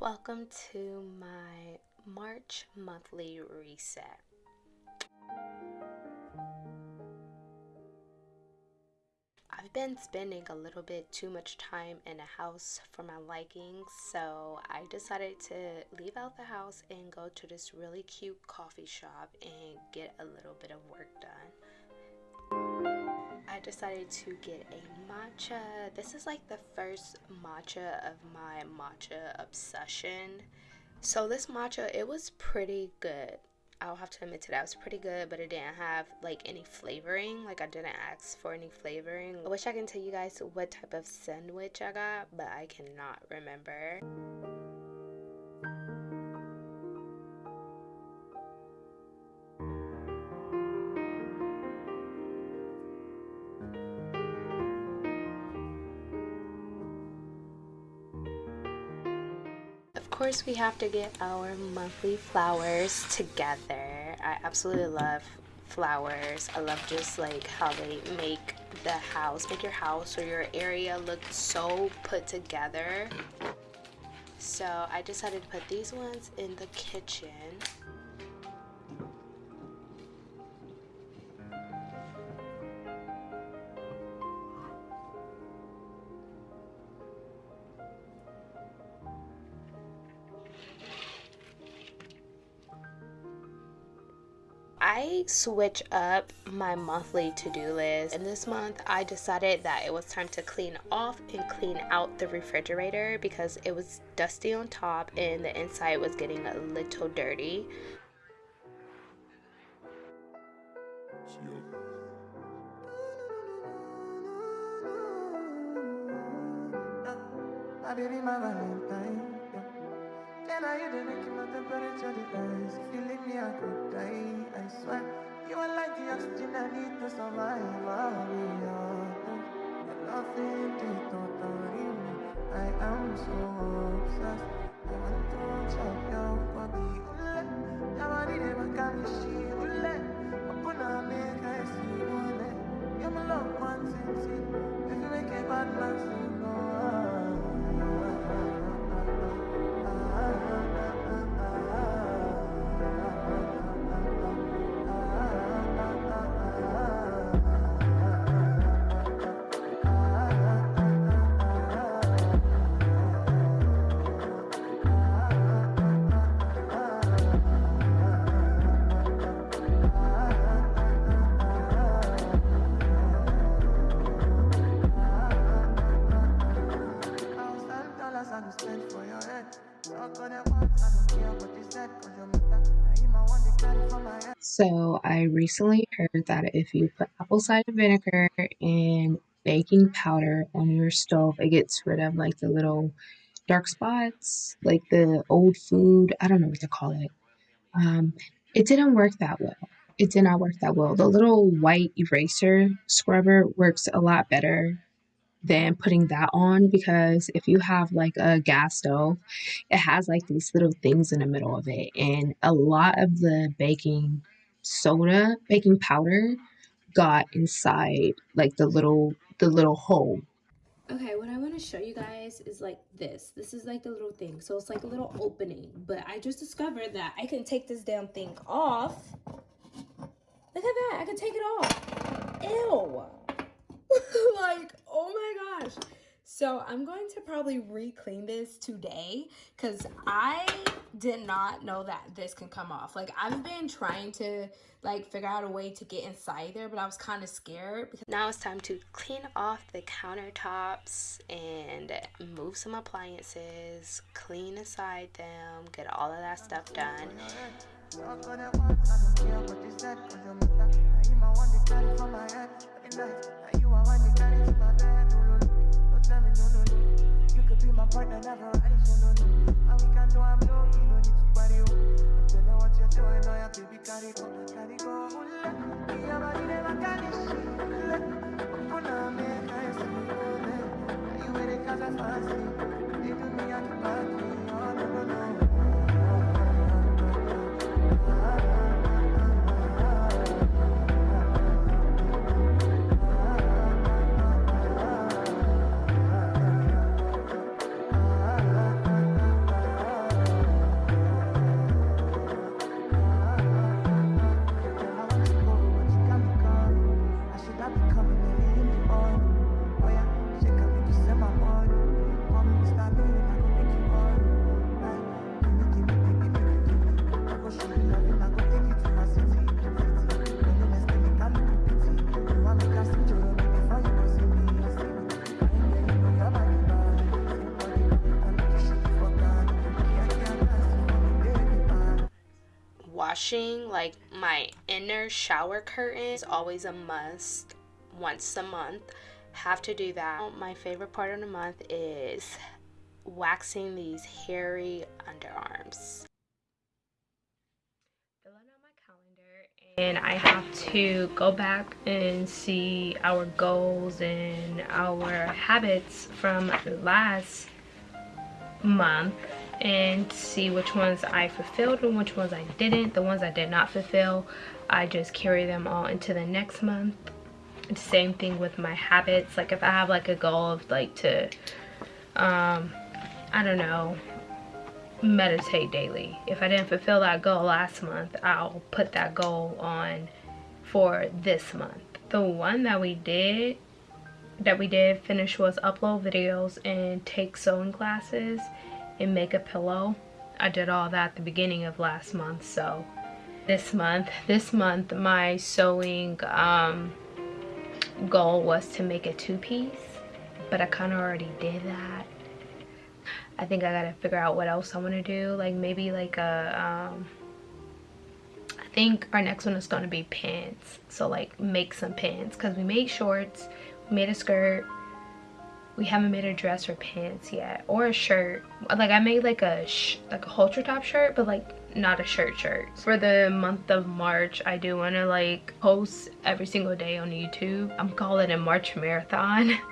Welcome to my March monthly reset. I've been spending a little bit too much time in a house for my liking, so I decided to leave out the house and go to this really cute coffee shop and get a little bit of work done. I decided to get a matcha. This is like the first matcha of my matcha obsession. So this matcha, it was pretty good. I'll have to admit to that. It was pretty good, but it didn't have like any flavoring. Like I didn't ask for any flavoring. I wish I can tell you guys what type of sandwich I got, but I cannot remember. Course we have to get our monthly flowers together. I absolutely love flowers. I love just like how they make the house, make your house or your area look so put together. So I decided to put these ones in the kitchen. I switch up my monthly to-do list and this month I decided that it was time to clean off and clean out the refrigerator because it was dusty on top and the inside was getting a little dirty. I hear the making leave me, I could die. Swear, you are like the oxygen I need to survive. I'll be. Your loving totally me. I am so obsessed. I want to chop your So I recently heard that if you put apple cider vinegar and baking powder on your stove, it gets rid of like the little dark spots, like the old food. I don't know what to call it. Um, it didn't work that well. It did not work that well. The little white eraser scrubber works a lot better than putting that on because if you have like a gas stove, it has like these little things in the middle of it. And a lot of the baking soda, baking powder got inside like the little the little hole. Okay, what I want to show you guys is like this. This is like the little thing. So it's like a little opening. But I just discovered that I can take this damn thing off. Look at that. I can take it off. Ew. like, oh my gosh. So I'm going to probably re-clean this today because I did not know that this can come off. Like I've been trying to like figure out a way to get inside there, but I was kind of scared. Because now it's time to clean off the countertops and move some appliances, clean inside them, get all of that stuff done. partner never rise, no, no, no. And we can do I'm low key, no need to party, oh. Don't know what you're doing, oh, yeah, baby, carry go, carry go. Me, your body never carry shit, hula. Puna, make oh, I see, hula. You with it, cause I fancy. They do me, I keep back, like my inner shower curtain is always a must once a month. Have to do that. My favorite part of the month is waxing these hairy underarms. And I have to go back and see our goals and our habits from last month and see which ones I fulfilled and which ones I didn't. The ones I did not fulfill, I just carry them all into the next month. Same thing with my habits. Like if I have like a goal of like to, um, I don't know, meditate daily. If I didn't fulfill that goal last month, I'll put that goal on for this month. The one that we did that we did finish was upload videos and take sewing classes and make a pillow. I did all that at the beginning of last month so this month this month my sewing um, goal was to make a two-piece but I kind of already did that I think I gotta figure out what else I want to do like maybe like a um, I think our next one is gonna be pants so like make some pants because we made shorts made a skirt we haven't made a dress or pants yet or a shirt. Like i made like a like a halter top shirt but like not a shirt shirt. For the month of march i do want to like post every single day on youtube. I'm calling it march marathon.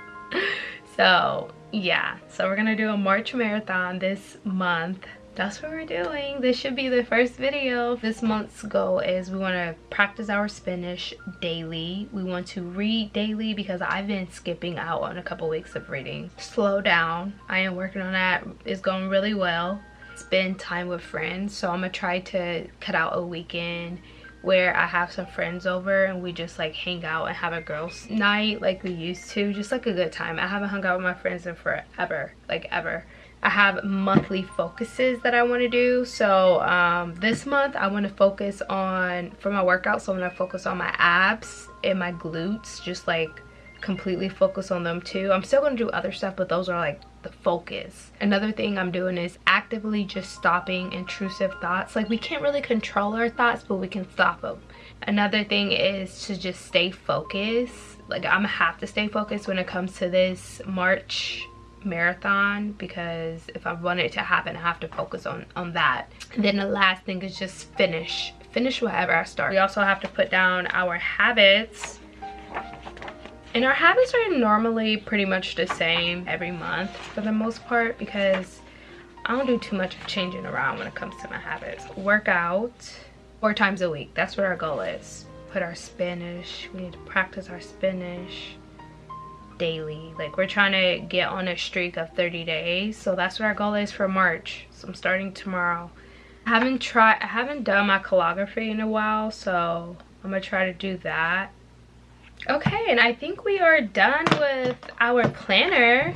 So yeah. So we're gonna do a march marathon this month that's what we're doing. This should be the first video this month's goal is we want to practice our spanish daily. We want to read daily because i've been skipping out on a couple weeks of reading. Slow down. I am working on that. It's going really well. Spend time with friends. So i'm gonna try to cut out a weekend where I have some friends over and we just like hang out and have a girls night like we used to just like a good time I haven't hung out with my friends in forever like ever I have monthly focuses that I want to do. So um, this month I want to focus on, for my workout, so I'm going to focus on my abs and my glutes, just like completely focus on them too. I'm still going to do other stuff, but those are like the focus. Another thing I'm doing is actively just stopping intrusive thoughts. Like we can't really control our thoughts, but we can stop them. Another thing is to just stay focused. Like I'm gonna have to stay focused when it comes to this March marathon because if I want it to happen I have to focus on on that and then the last thing is just finish finish whatever I start we also have to put down our habits and our habits are normally pretty much the same every month for the most part because I don't do too much of changing around when it comes to my habits. Work out four times a week that's what our goal is. Put our Spanish we need to practice our Spanish daily. Like we're trying to get on a streak of 30 days so that's what our goal is for march. So i'm starting tomorrow. I haven't tried i haven't done my calligraphy in a while so i'm gonna try to do that okay and i think we are done with our planner.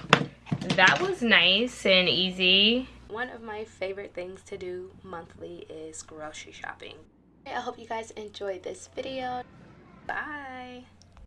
That was nice and easy. One of my favorite things to do monthly is grocery shopping. I hope you guys enjoyed this video. Bye